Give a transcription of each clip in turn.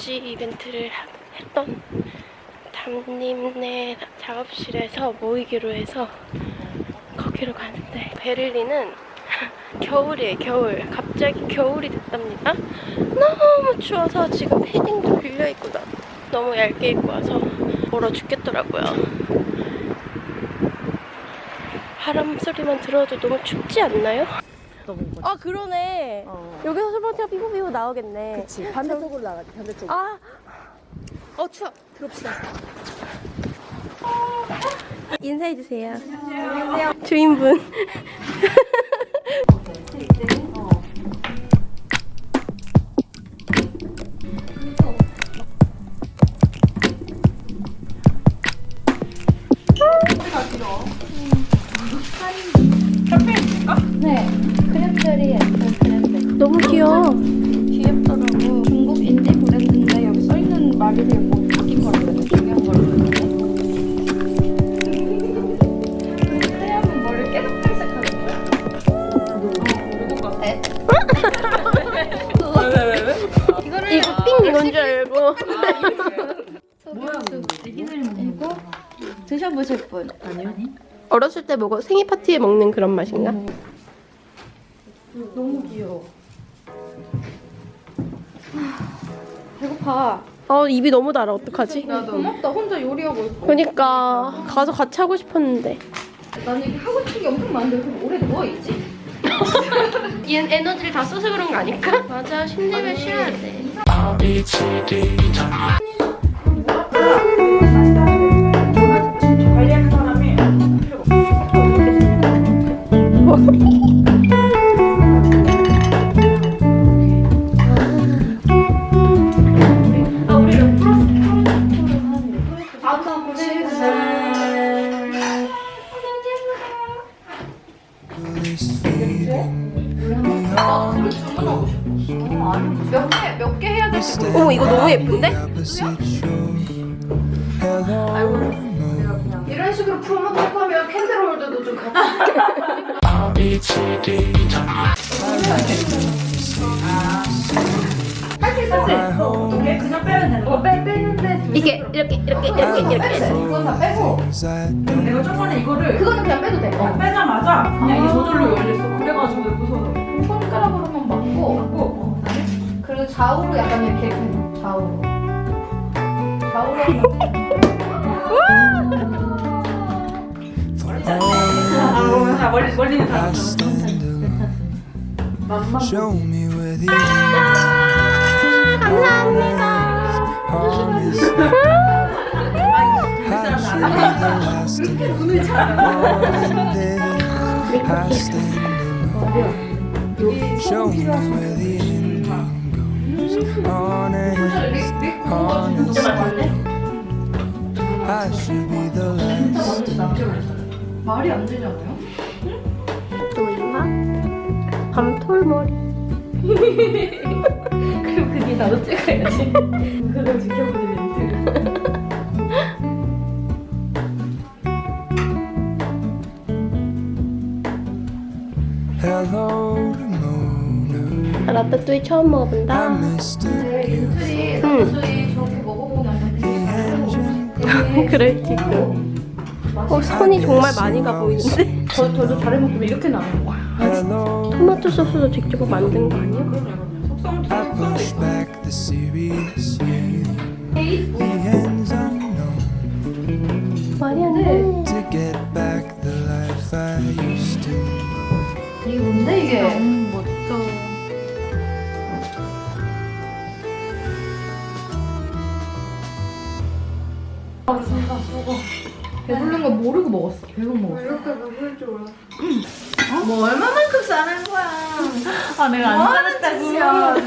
무지 이벤트를 하- 했던 담님네 작업실에서 모이기로 해서 거기로 가는데 베를린은 겨울이에요 겨울. 갑자기 겨울이 됐답니다. 너무 추워서 지금 패딩도 빌려입고 나 너무 얇게 입고 와서 얼어 죽겠더라고요. 바람 소리만 들어도 너무 춥지 않나요? 아 그러네 어. 여기서 스포츠가 삐부삐부 나오겠네 그치 반대쪽으로 나가지 반대쪽 아, 어 추워. 들읍시다 인사해 주세요. 안녕하세요. 주인분. 이거 삥 이건 줄 알고. 이거 드셔보실 분. 아니요. 어렸을 때 먹어 생일 파티에 먹는 그런 맛인가? 너무 귀여워. 배고파. 어 입이 너무 달아 어떡하지? 고맙다. 혼자 요리하고 있어. 그러니까 가서 같이 하고 싶었는데. 나는 이게 하고 싶은 게 엄청 많은데 왜 오래 누워있지? 얘 에너지를 다 써서 그런 거 아닐까? 맞아 힘내면 쉬어야 돼. 몇 이거를 그거는 그냥 빼도 돼. 어, 빼자마자 그냥 이게 저절로 열렸어. 그래가지고 무서워. 손가락으로만 맞고. 갖고 어, 그리고 좌우로 약간 이렇게 좌우로. 좌우로. 아, 멀리 멀리는 다 Show me where the 감사합니다. Should be the last. 말이 안 되잖아요? 또 있나? 밤톨머리. 그럼 그게 나도 찍어야지. 그걸 지켜보는 라따뚜이 처음 먹어본다. 네, 응. 그럴 지금. 어 손이 정말 많이 가 보이는데? 저 저도 다리 먹으면 이렇게 나오는 거야. 토마토 소스도 직접 만든 거 아니야? 말이 안 돼. 이게 뭔데 이게? 멋져. 배부른 거 모르고 먹었어. 배고 먹었어. 뭐 얼마만큼 싸는 거야? 아 내가 안 싸놨다고.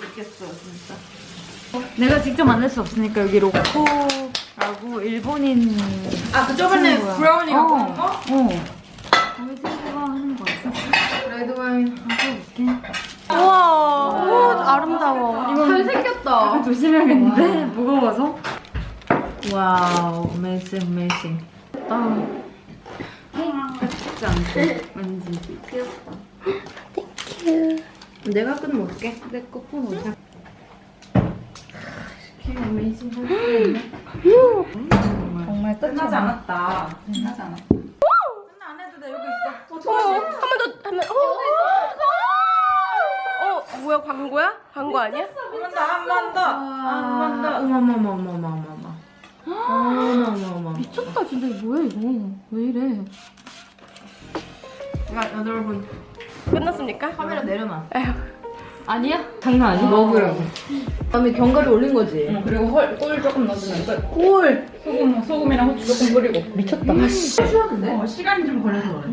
죽겠어 진짜. 내가 직접 만들 수 없으니까 여기 로코라고 일본인 아, 그 저번에 갖고 어. 온 거? 어. 우리 친구가 하는 거였어. Red wine. 볼게. 우와, 우와 아름다워. 잘생겼다. 조심해야겠는데 무거워서. Wow, magic magic. 아, 같지 않고 왠지 귀엽다. 큐. 내가 끊으면 어떡해? 내거폰 어디야? 정말 끝나지 않았다. 끝나지 않았다. 끝나 안 해도 돼 여기 있어. 어, 한번더 하면 어. 어, 뭐야 광고야? 광고 아니야? 한번 더, 한 번 더, 한번 더. 어머머머머머머머. 어머머머머. 미쳤다 진짜 이거 뭐야 이거 왜 이래 야, 여러분 끝났습니까? 카메라 내려놔. 에휴. 아니야? 장난 아니야? 먹으라고. 그다음에 견과류 올린 거지. 어, 그리고 헐, 꿀 조금 넣어주면 끝. 꿀. 소금, 소금이랑 후추 조금 뿌리고. 미쳤다. 쉬었는데? 어, 시간이 좀 걸려서 그래.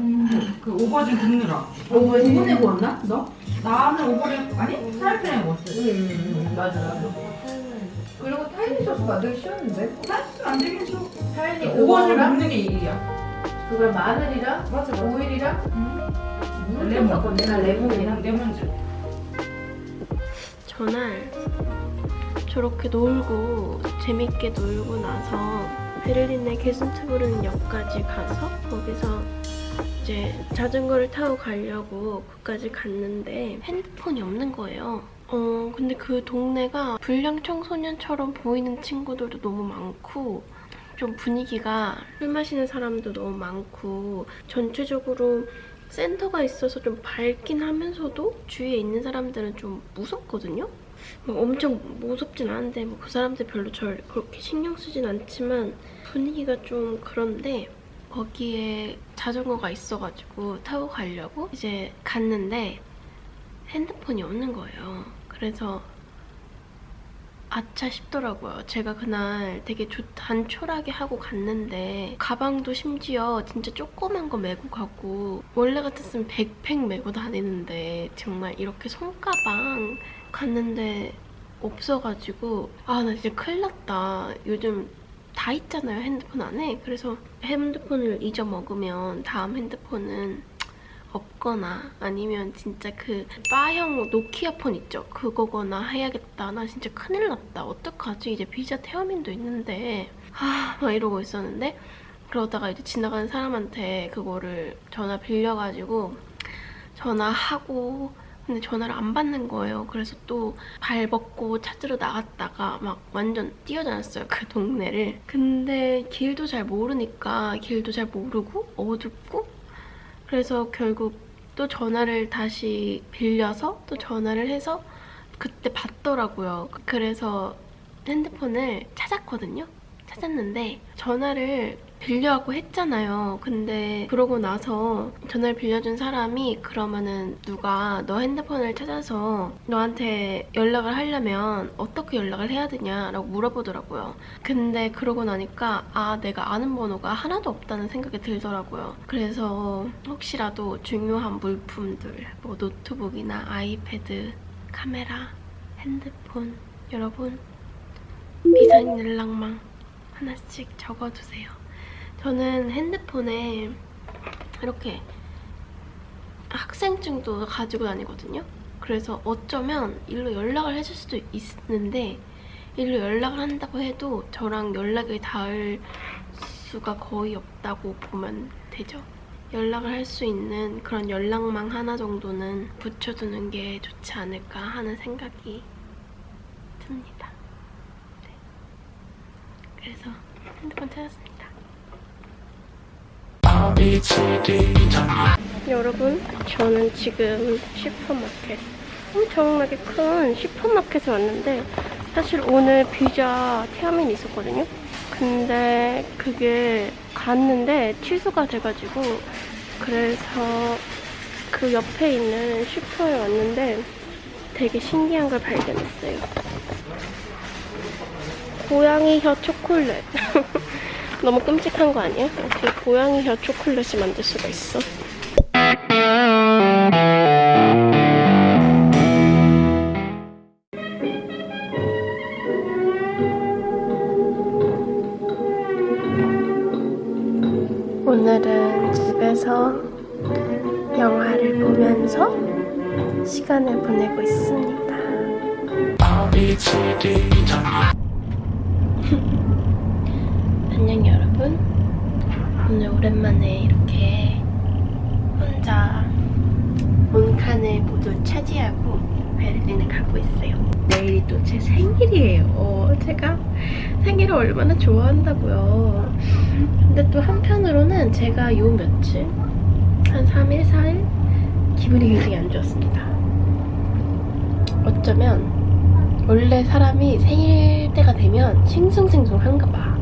그 호박 좀 굽느라. 오, 오븐에 구웠나? 너? 나는 호박을 아니 프라이팬에 구웠어. 응, 맞아, 맞아. 그리고 tahini 소스 만들기 쉬웠는데? 안 되긴 쉬워. tahini 호박을 굽는 게 일이야. 그걸 마늘이랑 맞아, 오일이랑 물 레몬. 섞었네. 나 레몬이랑 레몬즙. 전날 저렇게 놀고 재밌게 놀고 나서 베를린의 게슨트부르는 역까지 가서 거기서 이제 자전거를 타고 가려고 그까지 갔는데 핸드폰이 없는 거예요. 어 근데 그 동네가 불량 청소년처럼 보이는 친구들도 너무 많고 좀 분위기가 술 마시는 사람도 너무 많고 전체적으로 센터가 있어서 좀 밝긴 하면서도 주위에 있는 사람들은 좀 무섭거든요. 뭐 엄청 무섭진 않은데 뭐 그 사람들 별로 절 그렇게 신경 쓰진 않지만 분위기가 좀 그런데 거기에 자전거가 있어가지고 타고 가려고 이제 갔는데 핸드폰이 없는 거예요. 그래서 아차 싶더라고요. 제가 그날 되게 조- 단촐하게 하고 갔는데 가방도 심지어 진짜 조그만 거 메고 가고 원래 같았으면 백팩 메고 다니는데 정말 이렇게 손가방 갔는데 없어가지고 아 나 진짜 큰일 났다. 요즘 다 있잖아요 핸드폰 안에. 그래서 핸드폰을 잊어먹으면 다음 핸드폰은 없거나 아니면 진짜 그 바형 노키아 폰 있죠? 그거거나 해야겠다. 나 진짜 큰일 났다. 어떡하지? 이제 비자 태어민도 있는데 아, 막 이러고 있었는데 그러다가 이제 지나가는 사람한테 그거를 전화 빌려가지고 전화하고 근데 전화를 안 받는 거예요. 그래서 또 발 벗고 찾으러 나갔다가 막 완전 뛰어다녔어요. 그 동네를. 근데 길도 잘 모르니까 길도 잘 모르고 어둡고 그래서 결국 또 전화를 다시 빌려서 또 전화를 해서 그때 받더라고요. 그래서 핸드폰을 찾았거든요. 찾았는데 전화를 빌려갖고 했잖아요. 근데 그러고 나서 전화를 빌려준 사람이 그러면은 누가 너 핸드폰을 찾아서 너한테 연락을 하려면 어떻게 연락을 해야 되냐라고 물어보더라고요. 근데 그러고 나니까 아 내가 아는 번호가 하나도 없다는 생각이 들더라고요. 그래서 혹시라도 중요한 물품들 뭐 노트북이나 아이패드, 카메라, 핸드폰 여러분 비상일랑망 하나씩 적어두세요. 저는 핸드폰에 이렇게 학생증도 가지고 다니거든요. 그래서 어쩌면 일로 연락을 해줄 수도 있는데 일로 연락을 한다고 해도 저랑 연락이 닿을 수가 거의 없다고 보면 되죠. 연락을 할 수 있는 그런 연락망 하나 정도는 붙여두는 게 좋지 않을까 하는 생각이 듭니다. 네. 그래서 핸드폰 찾았습니다. 여러분, 저는 지금 슈퍼마켓, 엄청나게 큰 슈퍼마켓에 왔는데 사실 오늘 비자 태아민이 있었거든요. 근데 그게 갔는데 취소가 돼가지고 그래서 그 옆에 있는 슈퍼에 왔는데 되게 신기한 걸 발견했어요. 고양이 혀 초콜릿. 너무 끔찍한 거 아니야? 어떻게 고양이 혀 초콜릿을 만들 수가 있어? 오늘은 집에서 영화를 보면서 시간을 보내고 있습니다. 안녕 여러분. 오늘 오랜만에 이렇게 혼자 온 칸을 모두 차지하고 베를린을 가고 있어요. 내일이 또 제 생일이에요. 제가 생일을 얼마나 좋아한다고요. 근데 또 한편으로는 제가 요 며칠 한 3일, 4일 기분이 굉장히 안 좋았습니다. 어쩌면 원래 사람이 생일 때가 되면 싱숭생숭한가 봐.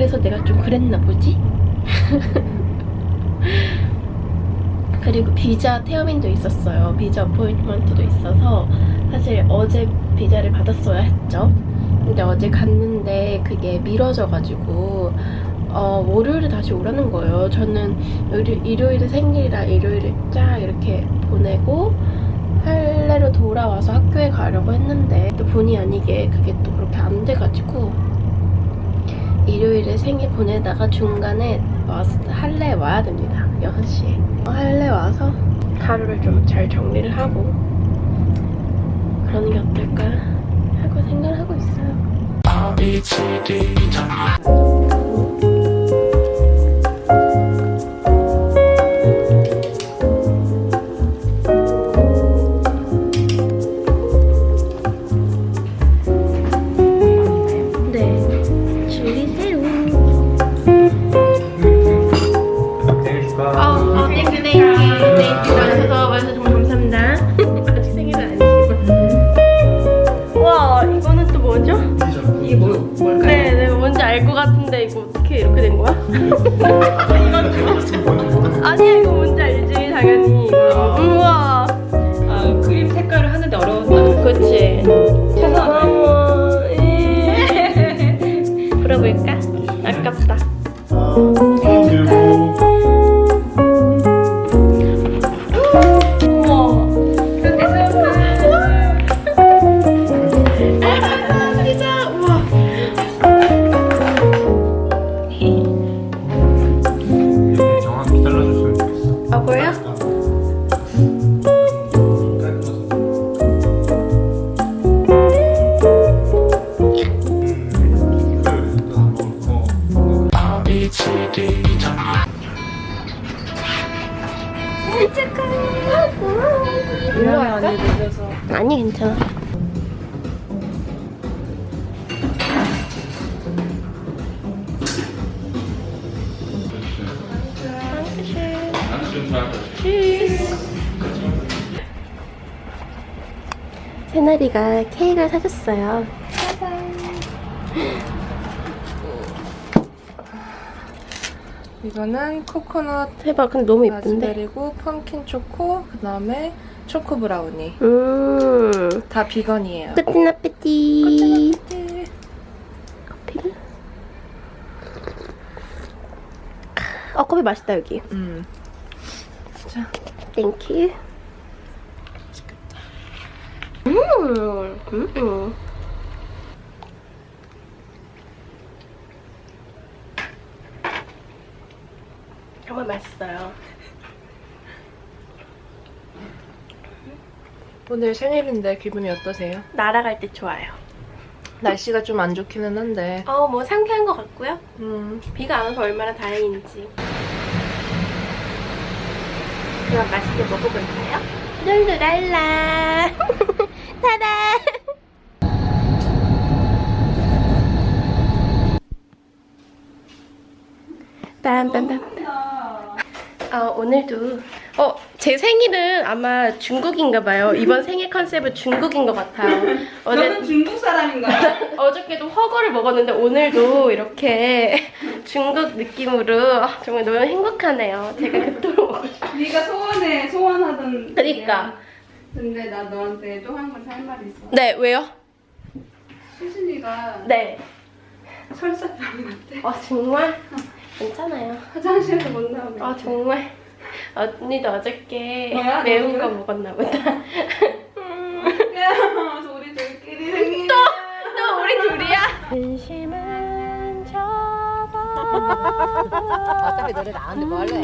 그래서 내가 좀 그랬나 보지? 그리고 비자 태어민도 있었어요. 비자 어포인트먼트도 있어서 사실 어제 비자를 받았어야 했죠. 근데 어제 갔는데 그게 미뤄져가지고 어, 월요일에 다시 오라는 거예요. 저는 일요, 일요일에 생일이라 일요일에 쫙 이렇게 보내고 할래로 돌아와서 학교에 가려고 했는데 또 본의 아니게 그게 또 그렇게 안 돼가지고 일요일에 생일 보내다가 중간에 와서 할래 와야 됩니다. 6시에. 할래 와서 하루를 좀 잘 정리를 하고 그러는 게 어떨까 하고 생각을 하고 있어요. 같은데, 이거 어떻게 이렇게 된 거야? 아니야, 이거 뭔지 알지, 당연히. 이거. 우와. 아, 그림 색깔을 하는데 어려웠다. 그치. 미안해, 늦어서. 아니, 괜찮아. 새나리가 케이크를 사줬어요. 이거는 코코넛 대박, 근데 너무 예쁜데? 라즈베리고 펌킨 초코 그다음에 초코 브라우니 음. 다 비건이에요. 끝나빼띠. 커피를? 어, 커피 맛있다, 여기. 음. 땡큐. 음, 음. 정말 맛있어요. 오늘 생일인데 기분이 어떠세요? 날아갈 때 좋아요. 날씨가 좀 안 좋기는 한데 어, 뭐 상쾌한 것 같고요. 음, 비가 안 와서 얼마나 다행인지. 그럼 맛있게 먹어볼까요? 룰루랄라. 타다. 빰빰빰. 어, 오늘도 어, 제 생일은 아마 중국인가 봐요. 이번 생일 컨셉은 중국인 것 같아요. 어제 중국 사람인가요? 어저께도 허거를 먹었는데 오늘도 이렇게 중국 느낌으로 아, 정말 너무 행복하네요. 제가 그토록 먹고 싶어요. 네가 소원해 소원하던 그러니까. 근데 나 너한테 또 한 가지 할 말이 있어 네, 왜요? 수진이가 네. 설사병이 났대 아, 정말? 괜찮아요. 화장실에서 못 나오게 아, 정말? 언니도 어저께 뭐야, 매운? 거 먹었나 보다. 그래서 우리 둘끼리 생일 또 우리 둘이야? 근심은 접어. 어차피 노래 나왔는데 뭐 할래?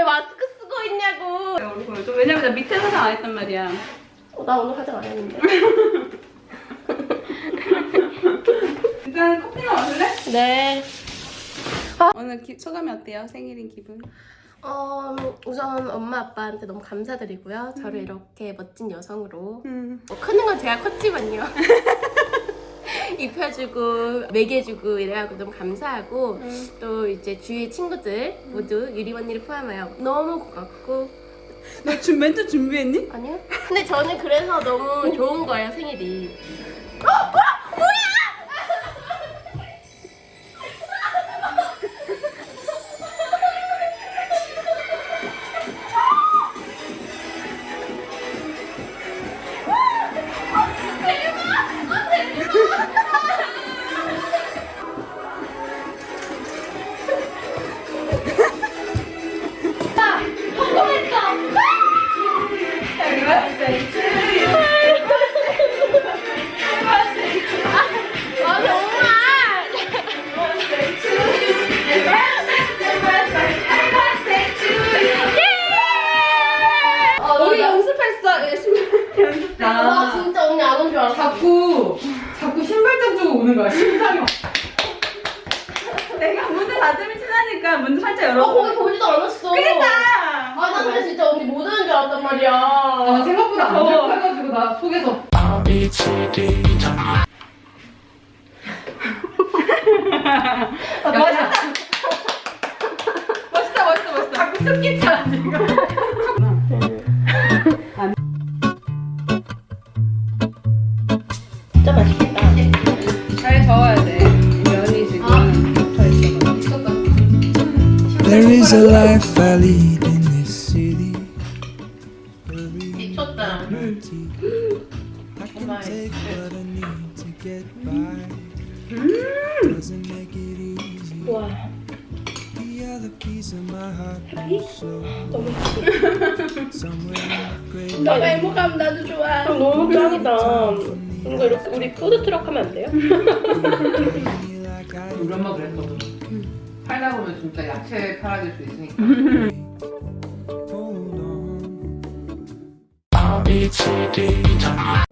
왜 마스크 쓰고 있냐고. 얼굴 좀 왜냐면 나 밑에 화장 안 했단 말이야. 어, 나 오늘 화장 안 했는데. 일단 커피나 마실래? 네. 오늘 기, 소감이 어때요? 생일인 기분? 어, 우선 엄마 아빠한테 너무 감사드리고요. 저를 이렇게 멋진 여성으로 음. 뭐 크는 건 제가 컸지만요. 입혀주고 먹여주고 이래가지고 너무 감사하고 또 이제 주위 친구들 모두 유리 언니를 포함하여 너무 고맙고 너 지금 멘트 준비했니? 아니요? 근데 저는 그래서 너무 좋은 거예요 생일이. 진짜 맛있겠다. 잘 저어야 돼. 면이 지금 더 있어. There is a life I lead 푸드 트럭 하면 안 돼요? 우리 엄마 그랬거든. 팔다 보면 진짜 야채 팔아줄 수 있으니까. hold on. 하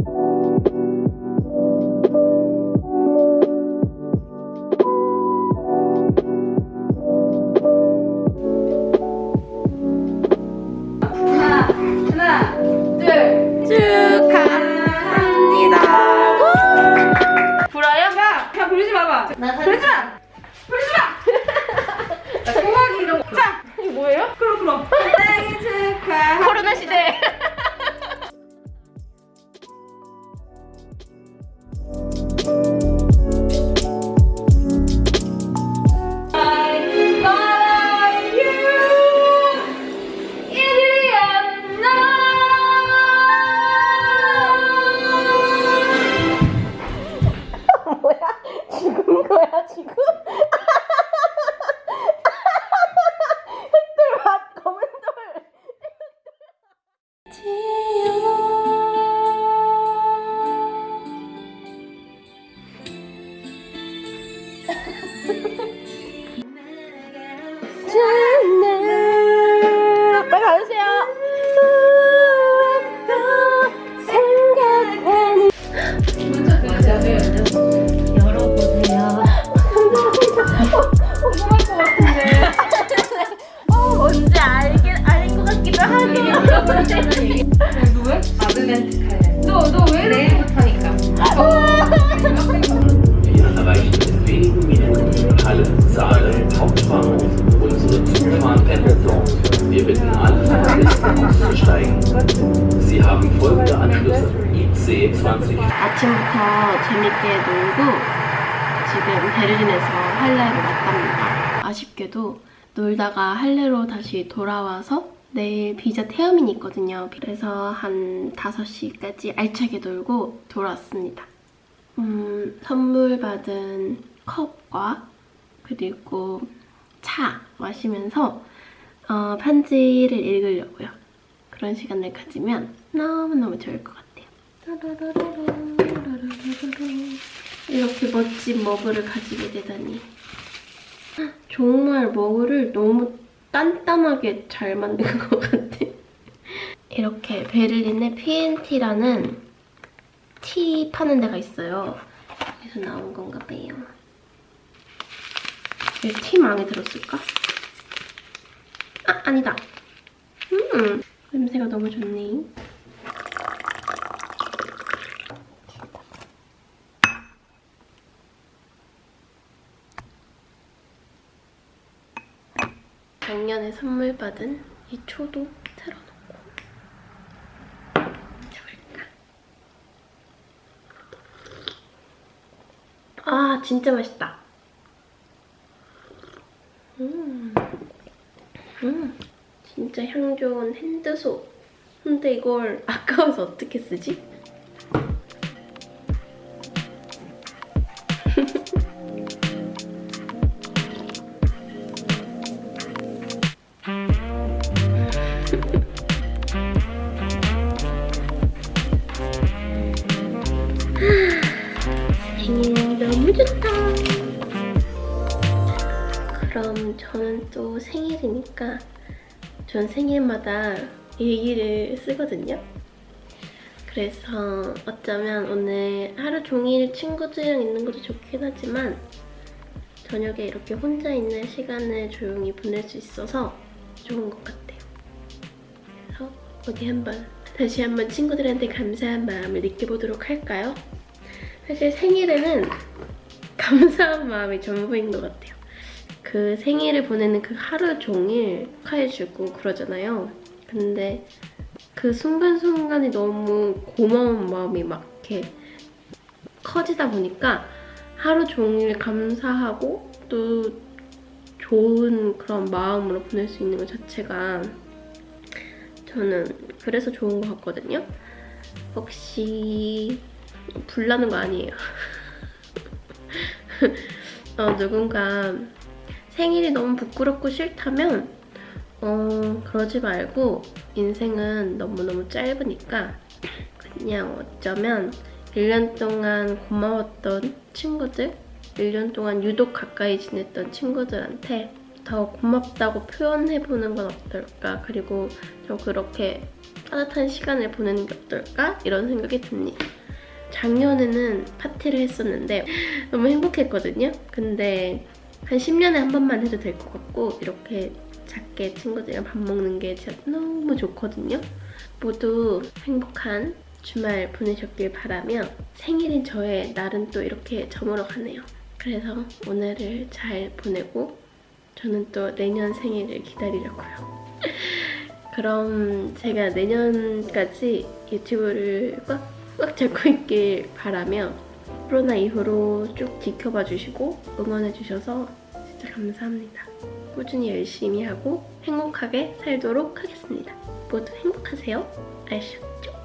아침부터 재밌게 놀고 지금 베를린에서 할레로 왔답니다. 아쉽게도 놀다가 할레로 다시 돌아와서 내일 비자 태음이 있거든요. 그래서 한 5시까지 알차게 놀고 돌아왔습니다. 음, 선물 받은 컵과 그리고 차 마시면서 어, 편지를 읽으려고요. 그런 시간을 가지면 너무너무 좋을 것 같아요. 이렇게 멋진 머그를 가지게 되다니. 정말 머그를 너무 딱 단단하게 잘 만든 것 같아. 이렇게 베를린의 P&T라는 티 파는 데가 있어요. 여기서 나온 건가 봐요. 티 마음에 들었을까? 아, 아니다. 음, 냄새가 너무 좋네. 작년에 선물 받은 이 초도 틀어놓고 잡을까? 아 진짜 맛있다. 음, 음, 진짜 향 좋은 핸드소. 근데 이걸 아까워서 어떻게 쓰지? 생일마다 일기를 쓰거든요. 그래서 어쩌면 오늘 하루 종일 친구들이랑 있는 것도 좋긴 하지만 저녁에 이렇게 혼자 있는 시간을 조용히 보낼 수 있어서 좋은 것 같아요. 그래서 어디 한번 다시 한번 친구들한테 감사한 마음을 느껴보도록 할까요? 사실 생일에는 감사한 마음이 전부인 것 같아요. 그 생일을 보내는 그 하루 종일 축하해주고 그러잖아요. 근데 그 순간순간이 너무 고마운 마음이 막 이렇게 커지다 보니까 하루 종일 감사하고 또 좋은 그런 마음으로 보낼 수 있는 것 자체가 저는 그래서 좋은 것 같거든요. 혹시 불나는 거 아니에요. 어, 누군가 생일이 너무 부끄럽고 싫다면 어, 그러지 말고 인생은 너무너무 짧으니까 그냥 어쩌면 1년 동안 고마웠던 친구들 1년 동안 유독 가까이 지냈던 친구들한테 더 고맙다고 표현해보는 건 어떨까 그리고 좀 그렇게 따뜻한 시간을 보내는 게 어떨까 이런 생각이 듭니다. 작년에는 파티를 했었는데 너무 행복했거든요. 근데 한 10년에 한 번만 해도 될 것 같고 이렇게 작게 친구들이랑 밥 먹는 게 진짜 너무 좋거든요. 모두 행복한 주말 보내셨길 바라며 생일인 저의 날은 또 이렇게 저물어 가네요. 그래서 오늘을 잘 보내고 저는 또 내년 생일을 기다리려고요. 그럼 제가 내년까지 유튜브를 꽉 꽉 잡고 있길 바라며 코로나 이후로 쭉 지켜봐 주시고 응원해 주셔서 진짜 감사합니다. 꾸준히 열심히 하고 행복하게 살도록 하겠습니다. 모두 행복하세요. 알쇼.